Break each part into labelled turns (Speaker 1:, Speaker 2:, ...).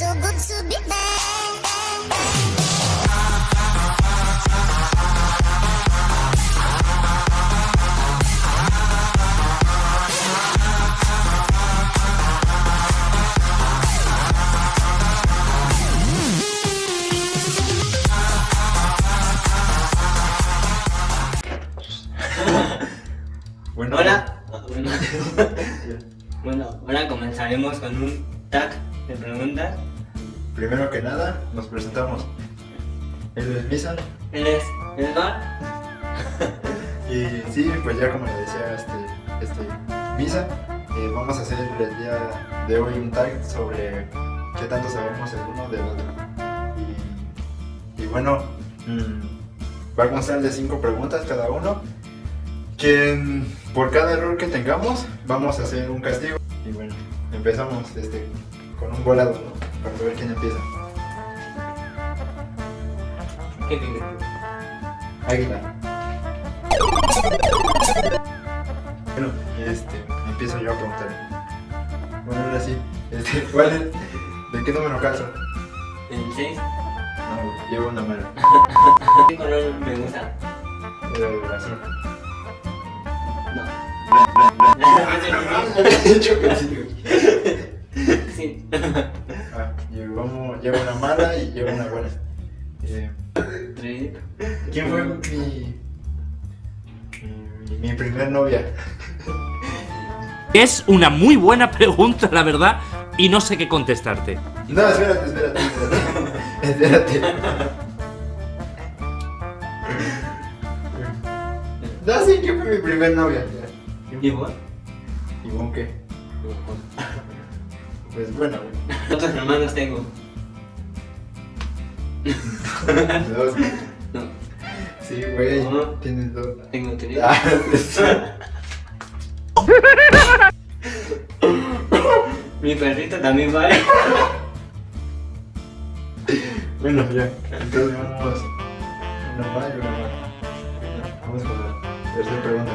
Speaker 1: Bueno,
Speaker 2: ahora comenzaremos con un tag de preguntas.
Speaker 1: Primero que nada, nos presentamos. Él es Misa.
Speaker 2: Él es Edgar.
Speaker 1: Y sí, pues ya como le decía este, este Misa, eh, vamos a hacer el día de hoy un tag sobre qué tanto sabemos el uno del otro. Y, y bueno, mm, va a constar de cinco preguntas cada uno. Que por cada error que tengamos, vamos a hacer un castigo. Y bueno, empezamos este, con un volado, ¿no? Para ver quién empieza.
Speaker 2: ¿Qué tienes?
Speaker 1: Águila. Bueno, este, empiezo yo a preguntar. Bueno, ahora sí, este, ¿cuál es? ¿De qué número calzo?
Speaker 2: ¿El 6?
Speaker 1: No, llevo una mano.
Speaker 2: ¿Qué color me gusta?
Speaker 1: El azul.
Speaker 2: No.
Speaker 1: He dicho que sí.
Speaker 2: Sí.
Speaker 1: Llevo, llevo una mala y llevo una buena. Eh. ¿Quién fue mi, mi, mi primer novia?
Speaker 3: Es una muy buena pregunta, la verdad, y no sé qué contestarte.
Speaker 1: No, espérate, espérate, espérate. espérate. No, sí, ¿quién fue mi primer novia?
Speaker 2: ¿Y vos
Speaker 1: qué? Pues bueno,
Speaker 2: ¿Cuántos hermanos tengo?
Speaker 1: Dos.
Speaker 2: No,
Speaker 1: Sí, güey,
Speaker 2: ¿Cómo?
Speaker 1: tienes dos.
Speaker 2: tengo tres.
Speaker 1: Ah, sí.
Speaker 2: Mi perrito también vale.
Speaker 1: Bueno, ya. Entonces vamos. Una más y una más. Vamos con la tercera pregunta.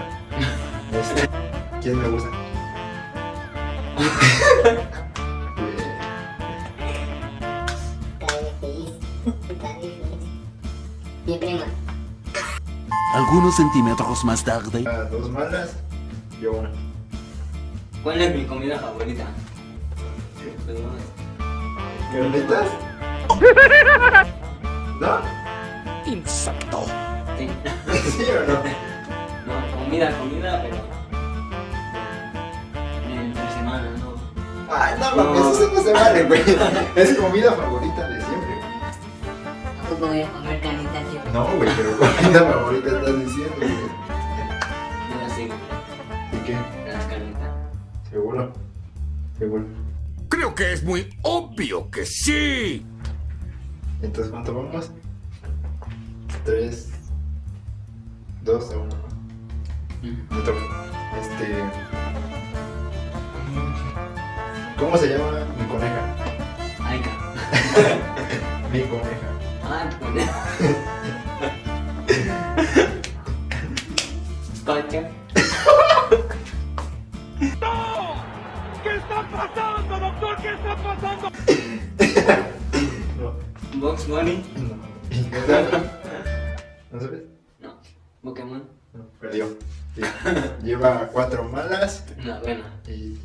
Speaker 1: Este, ¿Quién me gusta?
Speaker 4: Mi prima.
Speaker 5: Algunos centímetros más tarde.
Speaker 1: Ah, dos malas, yo una.
Speaker 2: ¿Cuál es mi comida favorita? No,
Speaker 1: ¿Carnitas? ¿No?
Speaker 5: Insecto.
Speaker 2: sí.
Speaker 1: ¿Sí o no?
Speaker 2: No, comida, comida, pero. Entre semana, no.
Speaker 1: Ay, no mames, eso no se vale, güey. Es comida favorita.
Speaker 4: Tampoco voy a comer carnitas siempre.
Speaker 1: No, güey, pero comida favorita estás diciendo, güey.
Speaker 2: La sigo.
Speaker 1: ¿Y qué?
Speaker 2: Las carnitas.
Speaker 1: ¿Seguro? ¿Seguro?
Speaker 5: Creo que es muy obvio que sí.
Speaker 1: Entonces, ¿cuánto vamos? Tres, dos a uno. Me toca. Este. ¿Cómo se llama mi coneja?
Speaker 2: Aika.
Speaker 1: Mi coneja.
Speaker 2: Ah, pues. Pacha.
Speaker 1: No,
Speaker 2: Box Bunny.
Speaker 1: no. ¿No sabes?
Speaker 2: No. Pokémon.
Speaker 1: No, perdió. Sí. Lleva cuatro malas
Speaker 2: No, bueno.
Speaker 1: y.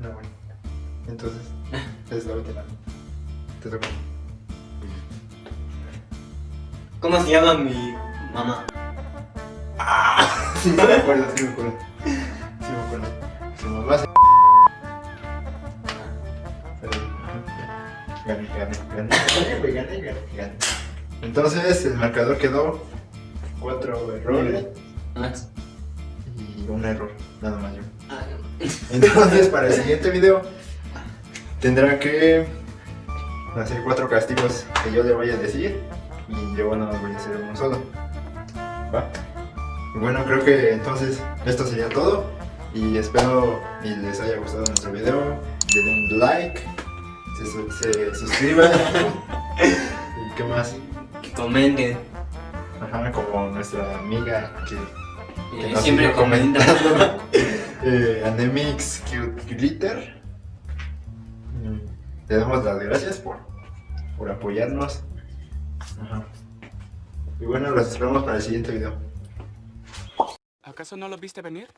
Speaker 1: No, bueno. Entonces, es la última. Te toca.
Speaker 2: ¿Cómo se llama mi mamá?
Speaker 1: Sí, me acuerdo, sí me acuerdo. Sí me acuerdo. Su mamá se. Gané, gané, gané. Gané, gané. Entonces, el marcador quedó cuatro errores y un error, nada más yo.
Speaker 2: Ah.
Speaker 1: Entonces, para el siguiente video, tendrá que hacer cuatro castigos que yo le voy a decir y yo no voy a hacer uno solo. Bueno, creo que entonces esto sería todo y espero y les haya gustado nuestro video. Le den un like, se, su- se suscriban y qué más.
Speaker 2: Que comenten.
Speaker 1: Ajá, como nuestra amiga que que
Speaker 2: Eh,
Speaker 1: nos
Speaker 2: siempre comenta.
Speaker 1: eh, Anemix Cute Glitter. Mm, te damos las gracias por, por apoyarnos. Ajá. Y bueno, los esperamos para el siguiente video.
Speaker 6: ¿Acaso no lo viste venir?